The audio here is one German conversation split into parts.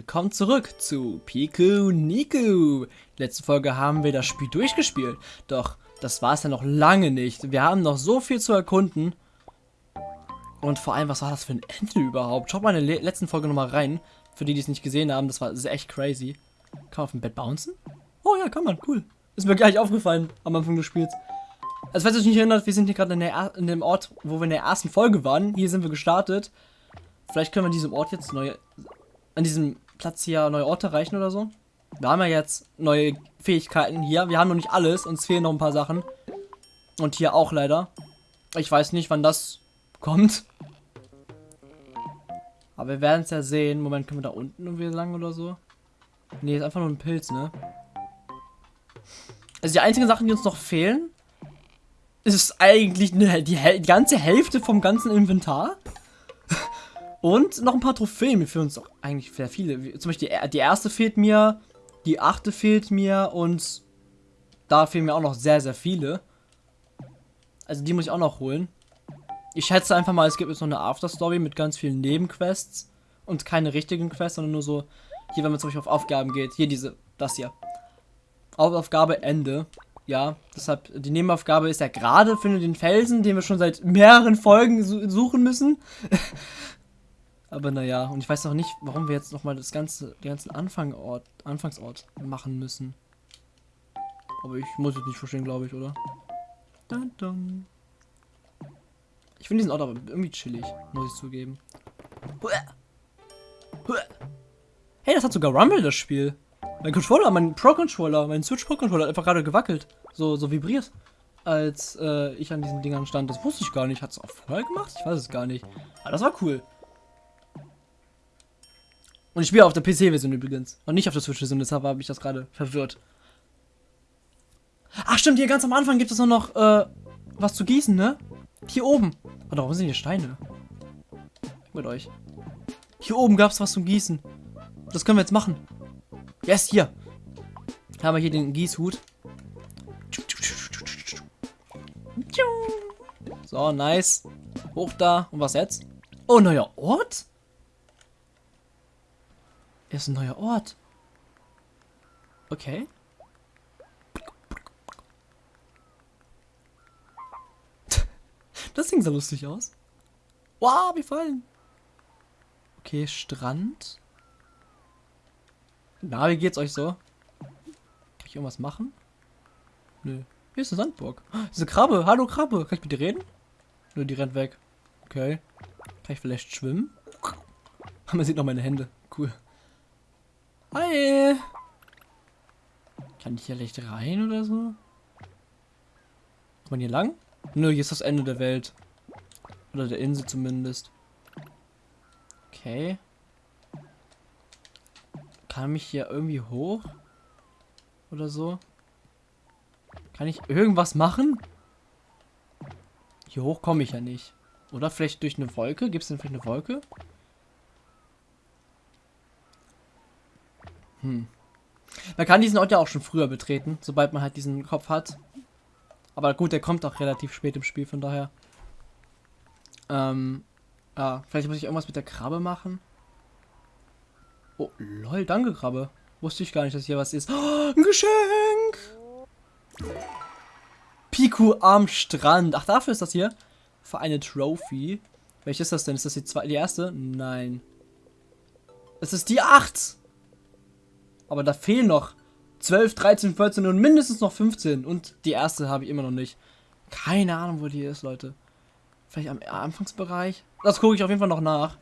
willkommen zurück zu Piku Niku. Letzte Folge haben wir das Spiel durchgespielt, doch das war es ja noch lange nicht. Wir haben noch so viel zu erkunden. Und vor allem, was war das für ein Ende überhaupt? Schaut mal in der letzten Folge nochmal rein. Für die, die es nicht gesehen haben, das war echt crazy. Kann man auf dem Bett bouncen? Oh ja, kann man, cool. Ist mir gleich aufgefallen am Anfang des Spiels. Also falls ihr euch nicht erinnert, wir sind hier gerade in, in dem Ort, wo wir in der ersten Folge waren. Hier sind wir gestartet. Vielleicht können wir an diesem Ort jetzt neue, an diesem Platz hier neue Orte erreichen oder so. Wir haben ja jetzt neue Fähigkeiten hier. Wir haben noch nicht alles, uns fehlen noch ein paar Sachen. Und hier auch leider. Ich weiß nicht, wann das kommt. Aber wir werden es ja sehen. Moment, können wir da unten irgendwie lang oder so? Ne, ist einfach nur ein Pilz, ne? Also die einzigen Sachen, die uns noch fehlen, ist eigentlich eine, die, die ganze Hälfte vom ganzen Inventar. Und noch ein paar Trophäen. Fehlen uns doch eigentlich sehr viele. Zum Beispiel die, erste fehlt mir, die achte fehlt mir und da fehlen mir auch noch sehr, sehr viele. Also die muss ich auch noch holen. Ich schätze einfach mal, es gibt jetzt noch eine Afterstory mit ganz vielen Nebenquests und keine richtigen Quests, sondern nur so, hier, wenn man zum Beispiel auf Aufgaben geht, hier diese, das hier. Hauptaufgabe Ende. Ja, deshalb, die Nebenaufgabe ist ja gerade, finde den Felsen, den wir schon seit mehreren Folgen suchen müssen. Aber naja, und ich weiß noch nicht, warum wir jetzt nochmal das ganze, den ganzen Anfangort, Anfangsort machen müssen. Aber ich muss es nicht verstehen, glaube ich, oder? Dun -dun. Ich finde diesen Ort aber irgendwie chillig, muss ich zugeben. Hey, das hat sogar Rumble, das Spiel. Mein Controller, mein Pro-Controller, mein Switch Pro-Controller hat einfach gerade gewackelt. So, so vibriert. Als äh, ich an diesen Dingern stand. Das wusste ich gar nicht. Hat es auch vorher gemacht? Ich weiß es gar nicht. Aber das war cool. Und ich spiele auf der PC-Version übrigens. Und nicht auf der Switch-Version, deshalb habe ich das gerade verwirrt. Ach stimmt, hier ganz am Anfang gibt es noch äh, was zu gießen, ne? Hier oben. Warte, warum sind hier Steine? Mit euch. Hier oben gab es was zum Gießen. Das können wir jetzt machen. Yes, hier. Haben wir hier den Gießhut. So, nice. Hoch da. Und was jetzt? Oh, neuer Ort? Ist ein neuer Ort. Okay. Das sieht so lustig aus. Wow, wie fallen. Okay, Strand. Na, wie geht's euch so? Kann ich irgendwas machen? Nö. Hier ist eine Sandburg. Diese Krabbe. Hallo Krabbe. Kann ich mit dir reden? Nö, die rennt weg. Okay. Kann ich vielleicht schwimmen? Man sieht noch meine Hände. Cool. Hi. Kann ich hier leicht rein oder so? Kommt man hier lang? Nö, hier ist das Ende der Welt. Oder der Insel zumindest. Okay. Kann mich hier irgendwie hoch? Oder so? Kann ich irgendwas machen? Hier hoch komme ich ja nicht. Oder vielleicht durch eine Wolke? Gibt es denn vielleicht eine Wolke? Hm. Man kann diesen Ort ja auch schon früher betreten, sobald man halt diesen Kopf hat. Aber gut, der kommt auch relativ spät im Spiel, von daher. Ähm, ja, vielleicht muss ich irgendwas mit der Krabbe machen. Oh, lol, danke Krabbe. Wusste ich gar nicht, dass hier was ist. Oh, ein Geschenk! Piku am Strand. Ach, dafür ist das hier. Für eine Trophy. Welche ist das denn? Ist das die, zweite, die erste? Nein. Es ist die 8. Aber da fehlen noch 12, 13, 14 und mindestens noch 15. Und die erste habe ich immer noch nicht. Keine Ahnung, wo die ist, Leute. Vielleicht am Anfangsbereich? Das gucke ich auf jeden Fall noch nach.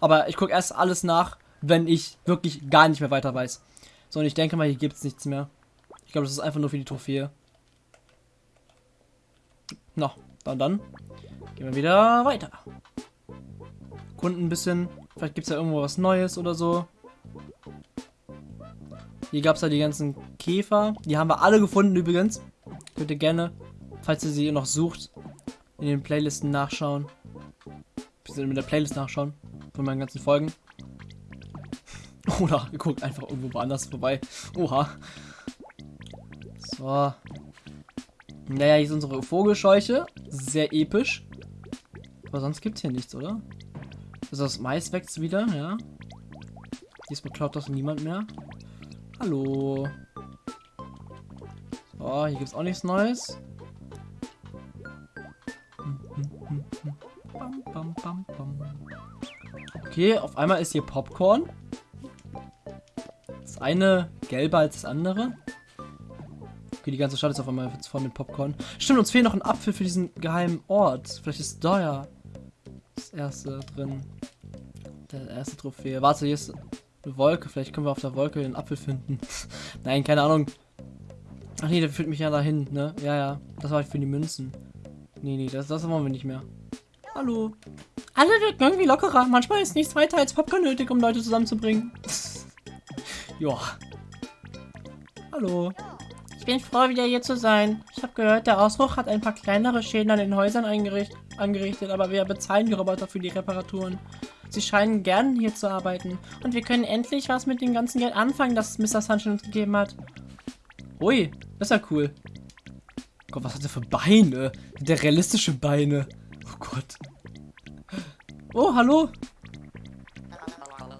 Aber ich gucke erst alles nach, wenn ich wirklich gar nicht mehr weiter weiß. So, und ich denke mal, hier gibt es nichts mehr. Ich glaube, das ist einfach nur für die Trophäe. Na, dann dann. Gehen wir wieder weiter. Kunden ein bisschen. Vielleicht gibt es ja irgendwo was Neues oder so. Hier gab es ja die ganzen Käfer. Die haben wir alle gefunden übrigens. Könnt ihr gerne, falls ihr sie noch sucht, in den Playlisten nachschauen. Bisschen mit der Playlist nachschauen. Von meinen ganzen Folgen. Oder ihr guckt einfach irgendwo woanders vorbei. Oha. So. Naja, hier ist unsere Vogelscheuche. Sehr episch. Aber sonst gibt es hier nichts, oder? Also das Mais wächst wieder, ja. Diesmal klaut das niemand mehr. Hallo. Oh, hier gibt's auch nichts Neues. Okay, auf einmal ist hier Popcorn. Das eine gelber als das andere. Okay, die ganze Stadt ist auf einmal voll mit Popcorn. Stimmt, uns fehlt noch ein Apfel für diesen geheimen Ort. Vielleicht ist da ja das erste drin. Der erste Trophäe. Warte, hier ist eine Wolke. Vielleicht können wir auf der Wolke den Apfel finden. Nein, keine Ahnung. Ach nee, der führt mich ja dahin, ne? Ja, ja. Das war für die Münzen. Nee, nee, das, das wollen wir nicht mehr. Hallo. Alle wirken irgendwie lockerer. Manchmal ist nichts weiter als Popcorn nötig, um Leute zusammenzubringen. ja. Hallo. Ich bin froh, wieder hier zu sein. Ich habe gehört, der Ausbruch hat ein paar kleinere Schäden an den Häusern angerichtet, aber wir bezahlen die Roboter für die Reparaturen. Sie scheinen gern hier zu arbeiten. Und wir können endlich was mit dem ganzen Geld anfangen, das Mr. Sunshine uns gegeben hat. Ui, das ist ja cool. Gott, was hat er für Beine? Der realistische Beine. Oh Gott. Oh, hallo.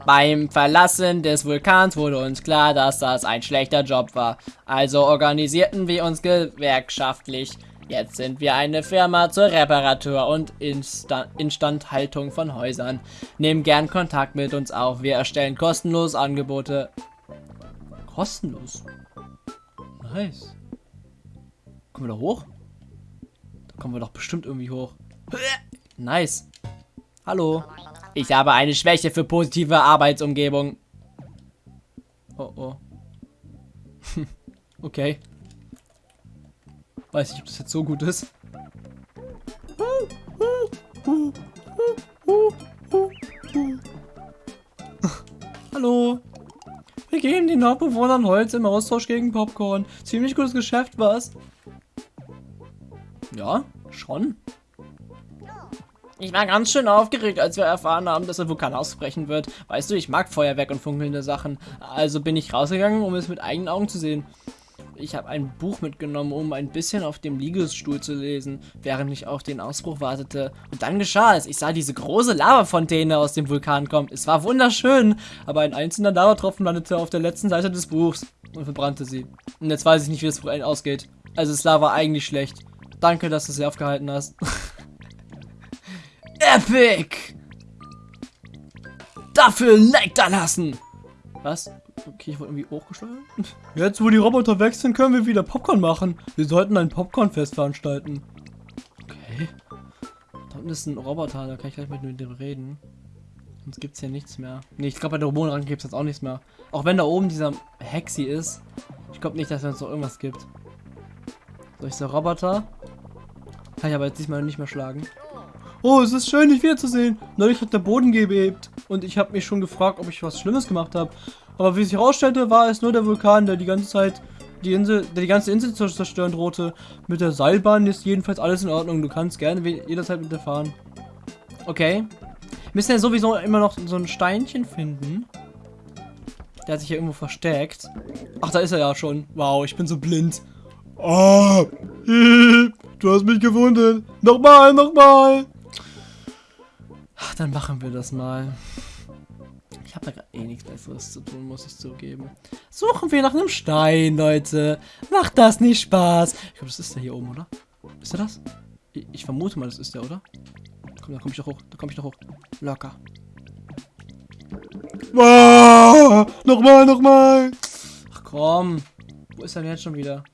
Beim Verlassen des Vulkans wurde uns klar, dass das ein schlechter Job war. Also organisierten wir uns gewerkschaftlich. Jetzt sind wir eine Firma zur Reparatur und Insta Instandhaltung von Häusern. Nehmen gern Kontakt mit uns auf. Wir erstellen kostenlos Angebote. Kostenlos? Nice. Kommen wir da hoch? Da kommen wir doch bestimmt irgendwie hoch. Nice. Hallo. Ich habe eine Schwäche für positive Arbeitsumgebung. Oh oh. okay. Weiß nicht, ob das jetzt so gut ist. Hallo. Wir geben den Hauptbewohnern Holz im Austausch gegen Popcorn. Ziemlich gutes Geschäft, was? Ja, schon. Ich war ganz schön aufgeregt, als wir erfahren haben, dass ein Vulkan ausbrechen wird. Weißt du, ich mag Feuerwerk und funkelnde Sachen. Also bin ich rausgegangen, um es mit eigenen Augen zu sehen. Ich habe ein Buch mitgenommen, um ein bisschen auf dem Liegestuhl zu lesen, während ich auf den Ausbruch wartete. Und dann geschah es. Ich sah diese große Lavafontäne aus dem Vulkan kommen. Es war wunderschön, aber ein einzelner Lavatropfen landete auf der letzten Seite des Buchs und verbrannte sie. Und jetzt weiß ich nicht, wie das Buch ausgeht. Also es war eigentlich schlecht. Danke, dass du sie aufgehalten hast. Epic! Dafür Like da lassen! Was? Okay, ich wurde irgendwie hochgesteuert. Jetzt, wo die Roboter weg sind, können wir wieder Popcorn machen. Wir sollten ein Popcornfest veranstalten. Okay. Da unten ist ein Roboter, da kann ich gleich mit dem reden. Sonst gibt es hier nichts mehr. Ne, ich glaube, bei der Hormonrang gibt es jetzt auch nichts mehr. Auch wenn da oben dieser Hexi ist. Ich glaube nicht, dass es uns noch irgendwas gibt. So, ich der Roboter. Kann ich aber jetzt diesmal nicht mehr schlagen. Oh, es ist schön, dich wiederzusehen. Neulich hat der Boden gebebt und ich habe mich schon gefragt, ob ich was Schlimmes gemacht habe. Aber wie sich herausstellte, war es nur der Vulkan, der die ganze Zeit die Insel, der die ganze Insel zu zerstören drohte. Mit der Seilbahn ist jedenfalls alles in Ordnung. Du kannst gerne jederzeit mit der fahren. Okay. Wir müssen ja sowieso immer noch so ein Steinchen finden. Der hat sich ja irgendwo versteckt. Ach, da ist er ja schon. Wow, ich bin so blind. Oh, du hast mich gefunden. Nochmal, nochmal. Ach, dann machen wir das mal. Ich habe da gerade eh nichts Besseres zu tun, muss ich zugeben. Suchen wir nach einem Stein, Leute. Macht das nicht Spaß? Ich glaube, das ist der hier oben, oder? Ist der das? Ich, ich vermute mal, das ist der, oder? Komm, da komme ich doch hoch. Da komme ich doch hoch. Locker. Ah, nochmal, nochmal. Ach komm. Wo ist er denn jetzt schon wieder?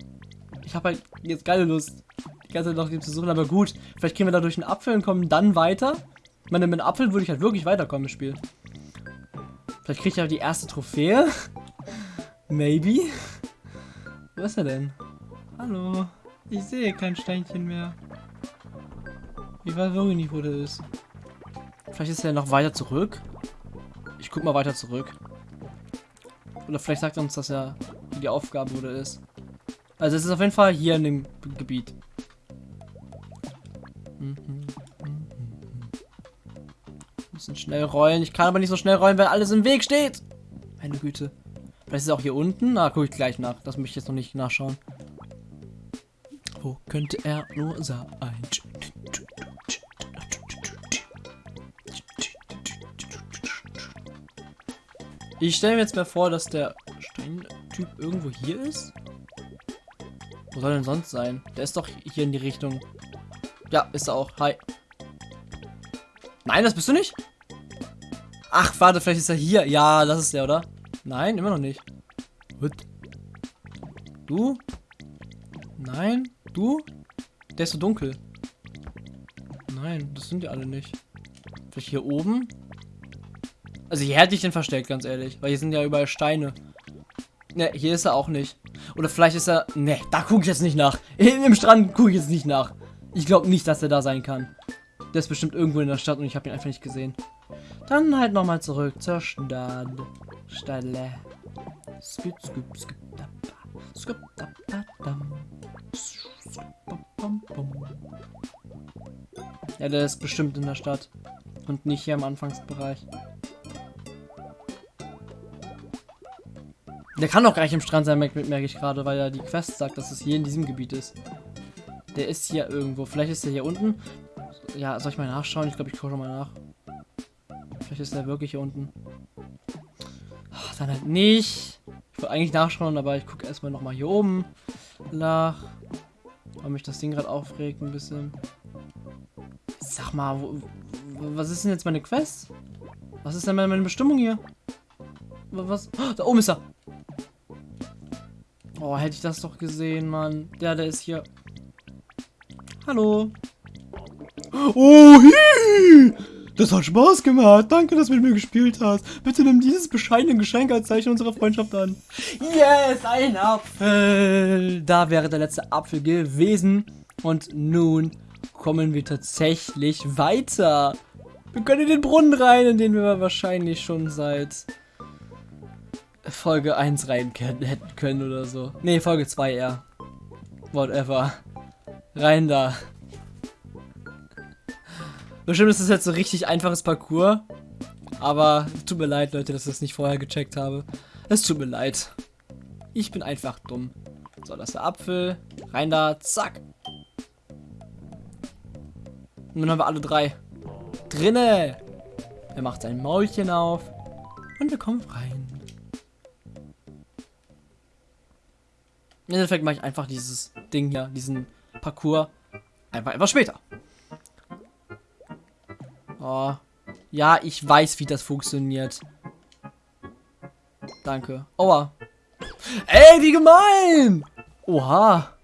Ich habe halt jetzt geile Lust, die ganze Zeit nach dem zu suchen, aber gut. Vielleicht gehen wir da durch einen Apfel und kommen dann weiter. Ich meine, mit einem Apfel würde ich halt wirklich weiterkommen im Spiel. Vielleicht kriege ich ja die erste Trophäe. Maybe. Wo ist er denn? Hallo. Ich sehe kein Steinchen mehr. Ich weiß wirklich nicht, wo der ist. Vielleicht ist er noch weiter zurück. Ich guck mal weiter zurück. Oder vielleicht sagt er uns, dass er die Aufgabe wo der ist. Also es ist auf jeden Fall hier in dem Gebiet. Müssen schnell rollen. Ich kann aber nicht so schnell rollen, weil alles im Weg steht. Meine Güte. Vielleicht ist es auch hier unten. Na, gucke ich gleich nach. Das möchte ich jetzt noch nicht nachschauen. Wo könnte er nur sein? Ich stelle mir jetzt mal vor, dass der Steintyp irgendwo hier ist. Wo soll denn sonst sein? Der ist doch hier in die Richtung. Ja, ist er auch. Hi. Nein, das bist du nicht? Ach, warte, vielleicht ist er hier. Ja, das ist der, oder? Nein, immer noch nicht. What? Du? Nein? Du? Der ist so dunkel. Nein, das sind die alle nicht. Vielleicht hier oben? Also hier hätte ich den versteckt, ganz ehrlich. Weil hier sind ja überall Steine. Ne, hier ist er auch nicht. Oder vielleicht ist er... Ne, da gucke ich jetzt nicht nach. Hinten im Strand gucke ich jetzt nicht nach. Ich glaube nicht, dass er da sein kann. Der ist bestimmt irgendwo in der Stadt und ich habe ihn einfach nicht gesehen. Dann halt nochmal zurück zur Stadt. Stelle. Skip, skip, skip, da, skip, da, da, da. Ja, der ist bestimmt in der Stadt. Und nicht hier im Anfangsbereich. Der kann doch gar nicht im Strand sein, merke merk ich gerade, weil er die Quest sagt, dass es hier in diesem Gebiet ist. Der ist hier irgendwo. Vielleicht ist er hier unten. Ja, soll ich mal nachschauen? Ich glaube, ich schaue mal nach. Vielleicht ist er wirklich hier unten. Ach, dann halt nicht. Ich wollte eigentlich nachschauen, aber ich gucke erstmal nochmal hier oben nach. Weil mich das Ding gerade aufregt ein bisschen. Sag mal, wo, was ist denn jetzt meine Quest? Was ist denn meine Bestimmung hier? Was? Oh, da oben ist er. Oh, hätte ich das doch gesehen, Mann. Der, der ist hier. Hallo. Oh, hi. Das hat Spaß gemacht. Danke, dass du mit mir gespielt hast. Bitte nimm dieses bescheidene Geschenk als Zeichen unserer Freundschaft an. Yes, ein Apfel. Da wäre der letzte Apfel gewesen. Und nun kommen wir tatsächlich weiter. Wir können in den Brunnen rein, in den wir wahrscheinlich schon seit Folge 1 rein hätten können oder so. Ne, Folge 2 eher. Whatever. Rein da. Bestimmt ist das jetzt so richtig einfaches Parcours. Aber tut mir leid, Leute, dass ich das nicht vorher gecheckt habe. Es tut mir leid. Ich bin einfach dumm. So, das ist der Apfel. Rein da. Zack. Und dann haben wir alle drei. Drinne. Er macht sein Maulchen auf. Und wir kommen rein. Im Endeffekt mache ich einfach dieses Ding hier, diesen Parcours, einfach etwas später. Oh. Ja, ich weiß, wie das funktioniert. Danke. Aua. Ey, wie gemein! Oha.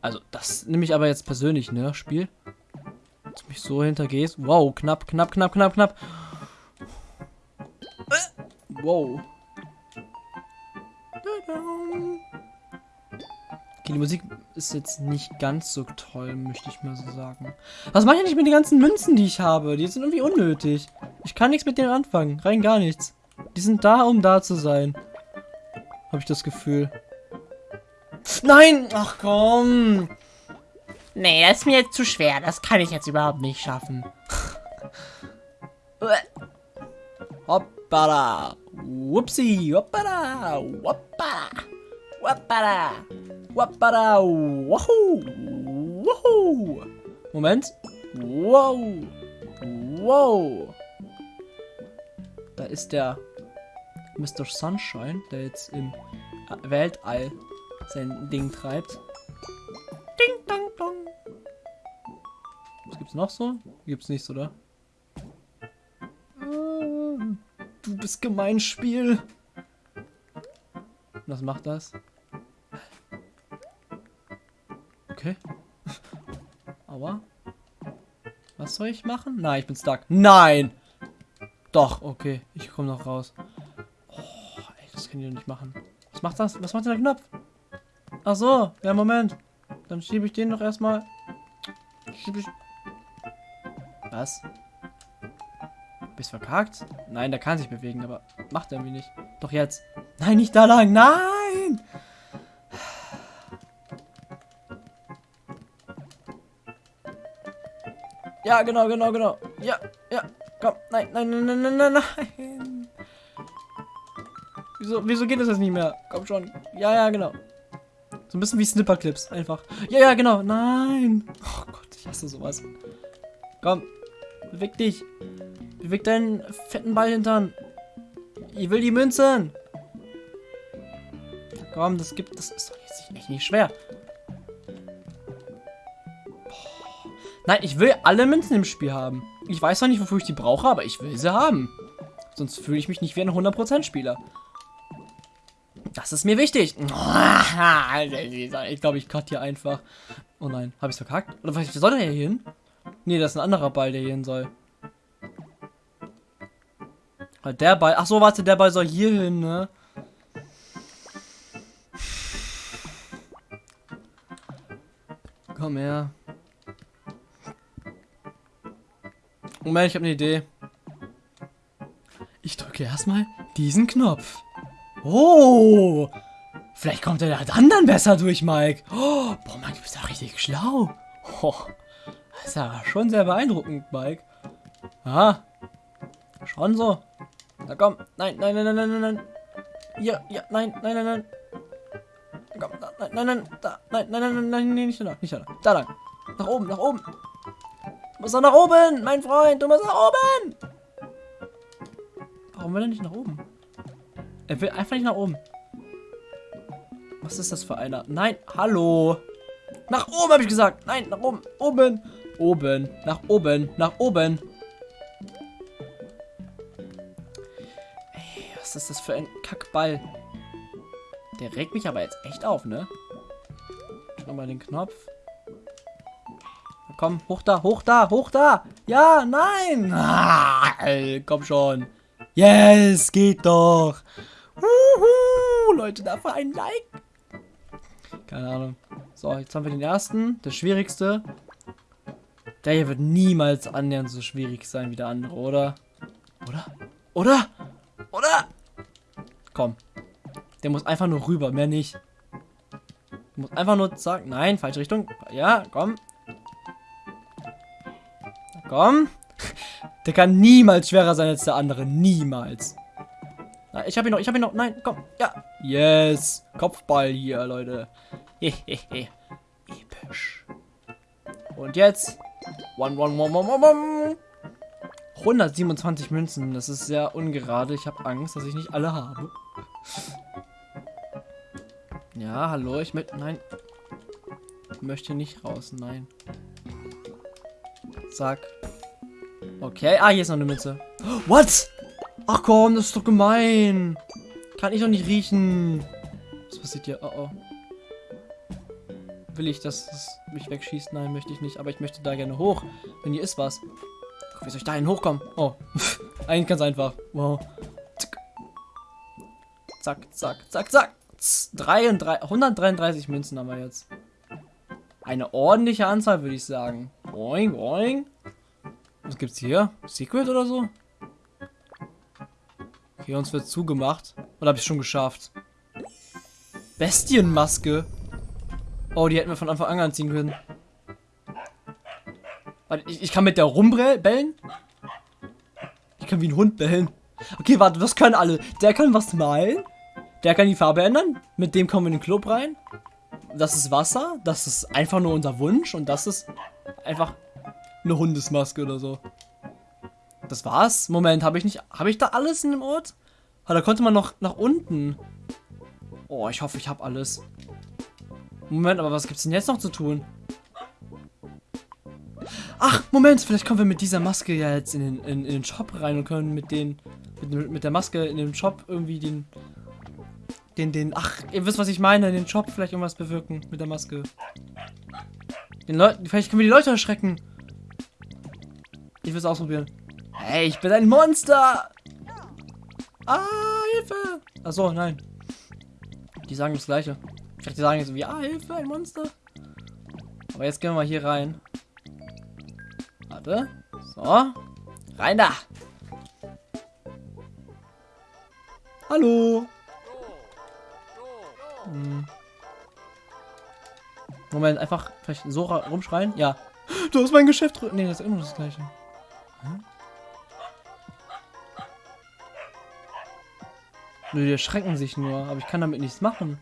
Also, das nehme ich aber jetzt persönlich, ne, Spiel. Dass du mich so hintergehst. Wow, knapp, knapp, knapp, knapp, knapp. Wow. Okay, die Musik ist jetzt nicht ganz so toll, möchte ich mal so sagen. Was mache ich nicht mit den ganzen Münzen, die ich habe? Die sind irgendwie unnötig. Ich kann nichts mit denen anfangen. Rein gar nichts. Die sind da, um da zu sein. Habe ich das Gefühl. Nein! Ach komm! Nee, das ist mir jetzt zu schwer. Das kann ich jetzt überhaupt nicht schaffen. Hoppala! Whoopsie! Hoppala! Hoppala! Hoppala! Wappara. Wahoo. Wahoo. Moment. Wow. Wow. Da ist der Mr. Sunshine, der jetzt im Weltall sein Ding treibt. Ding, dong, dong. Was gibt's noch so? Gibt's nichts, oder? Du bist gemein, Spiel. Was macht das? Okay. Aber. Was soll ich machen? Nein, ich bin stuck. Nein! Doch, okay. Ich komme noch raus. Oh, ey, das kann ich doch nicht machen. Was macht das? Was macht der Knopf? Ach so, ja, Moment. Dann schiebe ich den noch erstmal. Schiebe ich. Was? Bist verkackt? Nein, der kann sich bewegen, aber macht er irgendwie nicht. Doch jetzt. Nein, nicht da lang. Nein! Ja, genau, genau, genau. Ja, ja. Komm, nein, nein, nein, nein, nein, nein. Wieso, wieso geht das jetzt nicht mehr? Komm schon. Ja, ja, genau. So ein bisschen wie Snipperclips, einfach. Ja, ja, genau. Nein. Oh Gott, ich hasse sowas. Komm, beweg dich. Beweg deinen fetten Ball hintern. Ich will die Münzen. Komm, das gibt. Das ist doch jetzt echt nicht schwer. Nein, ich will alle Münzen im Spiel haben. Ich weiß zwar nicht, wofür ich die brauche, aber ich will sie haben. Sonst fühle ich mich nicht wie ein 100% Spieler. Das ist mir wichtig. Ich glaube, ich cut hier einfach. Oh nein, habe ich es verkackt? Oder was soll der hier hin? Nee, das ist ein anderer Ball, der hier hin soll. Der Ball. Ach so, warte, der Ball soll hier hin, ne? Komm her. Moment, ich habe eine Idee. Ich drücke erstmal diesen Knopf. Oh! Vielleicht kommt er dann dann besser durch, Mike. Oh, boah, Mike, du bist ja richtig schlau. Oh, das ist ja schon sehr beeindruckend, Mike. Aha. Schon so. Na komm. Nein, nein, nein, nein, nein, nein, nein. Ja, ja, nein, nein, nein, nein. Komm, da, nein, nein, nein, da, nein, nein, nein, nein, nein, nicht da, nicht da. Da lang. Nach oben, nach oben. Du musst doch nach oben, mein Freund, du musst nach oben. Warum will er nicht nach oben? Er will einfach nicht nach oben. Was ist das für einer? Nein, hallo. Nach oben habe ich gesagt. Nein, nach oben. Oben. Oben. Nach oben. Nach oben. Ey, was ist das für ein Kackball? Der regt mich aber jetzt echt auf, ne? Nochmal den Knopf. Komm, hoch da, hoch da, hoch da. Ja, nein. Ah, komm schon. Yes, geht doch. Uhu, Leute, dafür ein Like. Keine Ahnung. So, jetzt haben wir den ersten, der schwierigste. Der hier wird niemals annähernd so schwierig sein wie der andere, oder? Oder? Oder? Oder? Komm. Der muss einfach nur rüber, mehr nicht. Muss einfach nur sagen, nein, falsche Richtung. Ja, komm. Komm. Der kann niemals schwerer sein als der andere. Niemals. Nein, ich habe ihn noch, ich habe ihn noch. Nein, komm. Ja. Yes. Kopfball hier, Leute. Hehehe. Episch. Und jetzt. One, one, one, one, one, one. 127 Münzen. Das ist sehr ungerade. Ich habe Angst, dass ich nicht alle habe. Ja, hallo. Ich möchte. Nein. Ich möchte nicht raus. Nein. Zack. Okay. Ah, hier ist noch eine Münze. What? Ach komm, das ist doch gemein. Kann ich doch nicht riechen. Was passiert hier? Oh oh. Will ich, dass es mich wegschießt? Nein, möchte ich nicht. Aber ich möchte da gerne hoch. Denn hier ist was. Wie soll ich da hin hochkommen? Oh. Eigentlich ganz einfach. Wow. Zack, zack, zack, zack. 33, 133 Münzen haben wir jetzt. Eine ordentliche Anzahl, würde ich sagen. Boing, boing. Was gibt's hier? Secret oder so? Okay, uns wird zugemacht. Oder habe ich schon geschafft? Bestienmaske. Oh, die hätten wir von Anfang an anziehen können. Warte, ich, ich kann mit der rumbellen? Ich kann wie ein Hund bellen. Okay, warte, was können alle? Der kann was malen. Der kann die Farbe ändern. Mit dem kommen wir in den Club rein. Das ist Wasser. Das ist einfach nur unser Wunsch. Und das ist einfach eine Hundesmaske oder so. Das war's? Moment, habe ich nicht. Habe ich da alles in dem Ort? Ah, da konnte man noch nach unten. Oh, ich hoffe, ich habe alles. Moment, aber was gibt's denn jetzt noch zu tun? Ach, Moment, vielleicht kommen wir mit dieser Maske ja jetzt in den, in, in den Shop rein und können mit den. Mit, mit der Maske in dem Shop irgendwie den. Den, den. Ach, ihr wisst, was ich meine. Den Shop vielleicht irgendwas bewirken mit der Maske. Den Leuten. Vielleicht können wir die Leute erschrecken. Ich will es ausprobieren. Hey, ich bin ein Monster! Ah, Hilfe! Achso, nein. Die sagen das gleiche. Ich dachte, die sagen jetzt wie, ah, Hilfe, ein Monster. Aber jetzt gehen wir mal hier rein. Warte. So. Rein da. Hallo. Hm. Moment, einfach vielleicht so rumschreien. Ja. Du hast mein Geschäft. Nee, das ist immer das gleiche. Hm? Nö, die erschrecken sich nur, aber ich kann damit nichts machen.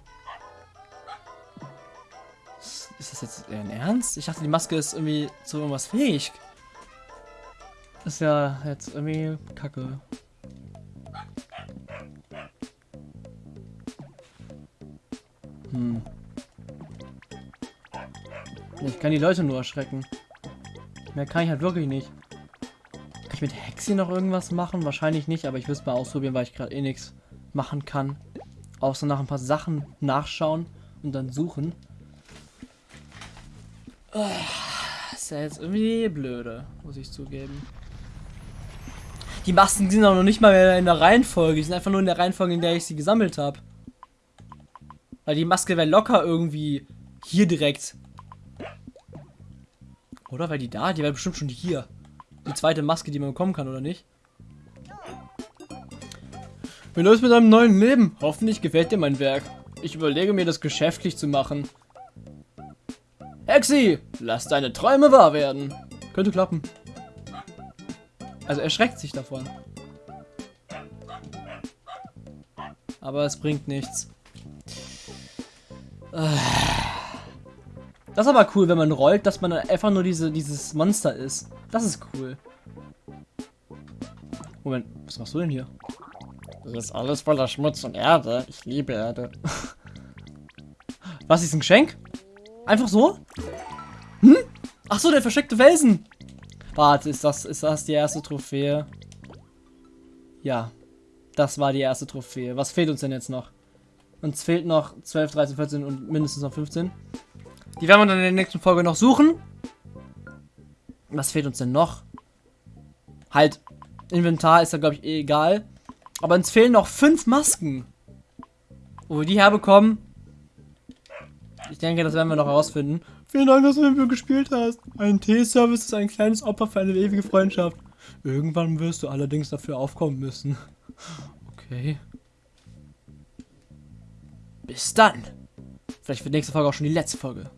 Ist das jetzt in Ernst? Ich dachte, die Maske ist irgendwie zu irgendwas fähig. Ist ja jetzt irgendwie kacke. Hm. Ich kann die Leute nur erschrecken. Mehr kann ich halt wirklich nicht. Ich mit Hexi noch irgendwas machen? Wahrscheinlich nicht, aber ich will es mal ausprobieren, weil ich gerade eh nichts machen kann. Außer nach ein paar Sachen nachschauen und dann suchen. Ah, ist ja jetzt irgendwie blöde, muss ich zugeben. Die Masken sind auch noch nicht mal mehr in der Reihenfolge. Die sind einfach nur in der Reihenfolge, in der ich sie gesammelt habe. Weil die Maske wäre locker irgendwie hier direkt. Oder? Weil die da? Die wäre bestimmt schon hier. Die zweite Maske, die man bekommen kann, oder nicht? Wie läuft's mit deinem neuen Leben? Hoffentlich gefällt dir mein Werk. Ich überlege mir, das geschäftlich zu machen. Hexi, lass deine Träume wahr werden. Könnte klappen. Also er schreckt sich davon. Aber es bringt nichts. Das ist aber cool, wenn man rollt, dass man einfach nur diese, dieses Monster ist. Das ist cool. Moment, was machst du denn hier? Hier ist alles voller Schmutz und Erde. Ich liebe Erde. Was ist ein Geschenk? Einfach so? Hm? Ach so, der versteckte Felsen. Warte, ist das, ist das die erste Trophäe? Ja, das war die erste Trophäe. Was fehlt uns denn jetzt noch? Uns fehlt noch 12, 13, 14 und mindestens noch 15. Die werden wir dann in der nächsten Folge noch suchen. Was fehlt uns denn noch? Halt, Inventar ist da, glaube ich, eh egal. Aber uns fehlen noch fünf Masken. Wo wir die herbekommen. Ich denke, das werden wir noch herausfinden. Vielen Dank, dass du mit mir gespielt hast. Ein Teeservice ist ein kleines Opfer für eine ewige Freundschaft. Irgendwann wirst du allerdings dafür aufkommen müssen. Okay. Bis dann. Vielleicht wird nächste Folge auch schon die letzte Folge.